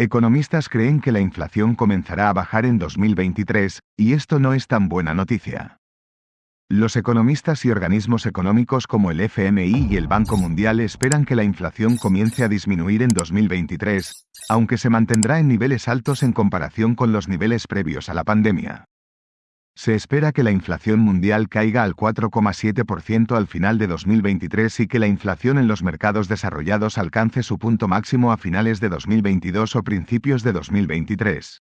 Economistas creen que la inflación comenzará a bajar en 2023, y esto no es tan buena noticia. Los economistas y organismos económicos como el FMI y el Banco Mundial esperan que la inflación comience a disminuir en 2023, aunque se mantendrá en niveles altos en comparación con los niveles previos a la pandemia. Se espera que la inflación mundial caiga al 4,7% al final de 2023 y que la inflación en los mercados desarrollados alcance su punto máximo a finales de 2022 o principios de 2023.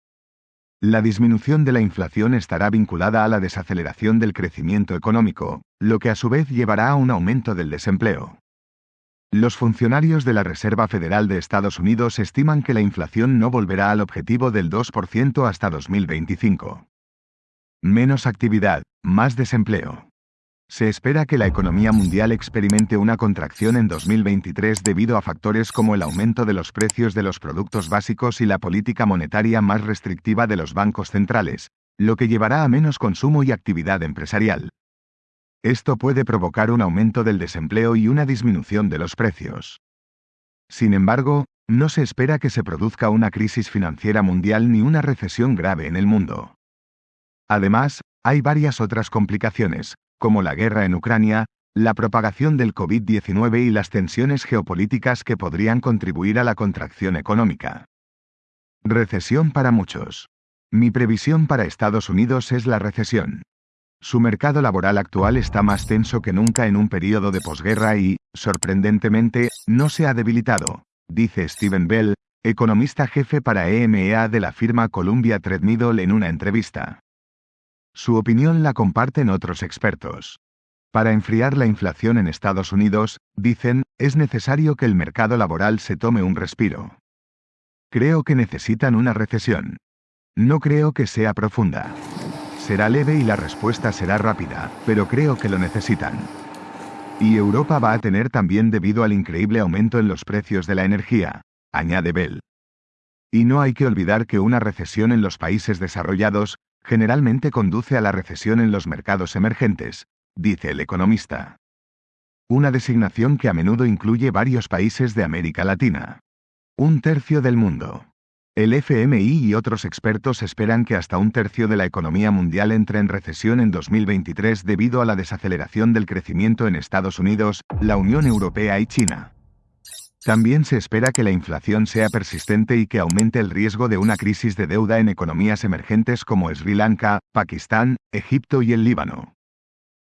La disminución de la inflación estará vinculada a la desaceleración del crecimiento económico, lo que a su vez llevará a un aumento del desempleo. Los funcionarios de la Reserva Federal de Estados Unidos estiman que la inflación no volverá al objetivo del 2% hasta 2025. Menos actividad, más desempleo. Se espera que la economía mundial experimente una contracción en 2023 debido a factores como el aumento de los precios de los productos básicos y la política monetaria más restrictiva de los bancos centrales, lo que llevará a menos consumo y actividad empresarial. Esto puede provocar un aumento del desempleo y una disminución de los precios. Sin embargo, no se espera que se produzca una crisis financiera mundial ni una recesión grave en el mundo. Además, hay varias otras complicaciones, como la guerra en Ucrania, la propagación del COVID-19 y las tensiones geopolíticas que podrían contribuir a la contracción económica. Recesión para muchos. Mi previsión para Estados Unidos es la recesión. Su mercado laboral actual está más tenso que nunca en un periodo de posguerra y, sorprendentemente, no se ha debilitado, dice Steven Bell, economista jefe para EMEA de la firma Columbia Threadneedle en una entrevista. Su opinión la comparten otros expertos. Para enfriar la inflación en Estados Unidos, dicen, es necesario que el mercado laboral se tome un respiro. Creo que necesitan una recesión. No creo que sea profunda. Será leve y la respuesta será rápida, pero creo que lo necesitan. Y Europa va a tener también debido al increíble aumento en los precios de la energía, añade Bell. Y no hay que olvidar que una recesión en los países desarrollados generalmente conduce a la recesión en los mercados emergentes, dice el economista. Una designación que a menudo incluye varios países de América Latina. Un tercio del mundo. El FMI y otros expertos esperan que hasta un tercio de la economía mundial entre en recesión en 2023 debido a la desaceleración del crecimiento en Estados Unidos, la Unión Europea y China. También se espera que la inflación sea persistente y que aumente el riesgo de una crisis de deuda en economías emergentes como Sri Lanka, Pakistán, Egipto y el Líbano.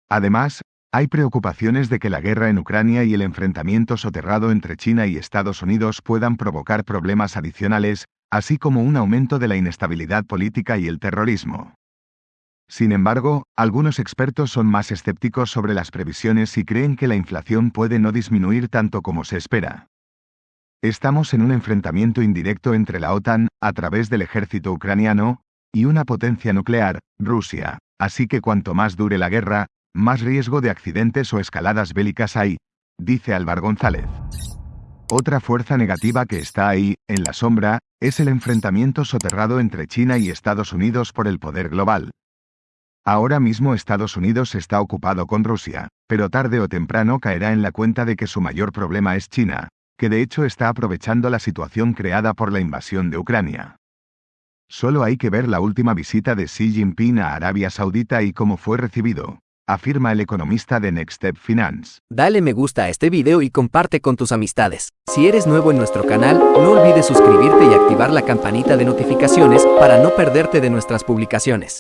Además, hay preocupaciones de que la guerra en Ucrania y el enfrentamiento soterrado entre China y Estados Unidos puedan provocar problemas adicionales, así como un aumento de la inestabilidad política y el terrorismo. Sin embargo, algunos expertos son más escépticos sobre las previsiones y creen que la inflación puede no disminuir tanto como se espera. Estamos en un enfrentamiento indirecto entre la OTAN, a través del ejército ucraniano, y una potencia nuclear, Rusia, así que cuanto más dure la guerra, más riesgo de accidentes o escaladas bélicas hay, dice Álvaro González. Otra fuerza negativa que está ahí, en la sombra, es el enfrentamiento soterrado entre China y Estados Unidos por el poder global. Ahora mismo Estados Unidos está ocupado con Rusia, pero tarde o temprano caerá en la cuenta de que su mayor problema es China, que de hecho está aprovechando la situación creada por la invasión de Ucrania. Solo hay que ver la última visita de Xi Jinping a Arabia Saudita y cómo fue recibido, afirma el economista de Next Step Finance. Dale me gusta a este video y comparte con tus amistades. Si eres nuevo en nuestro canal, no olvides suscribirte y activar la campanita de notificaciones para no perderte de nuestras publicaciones.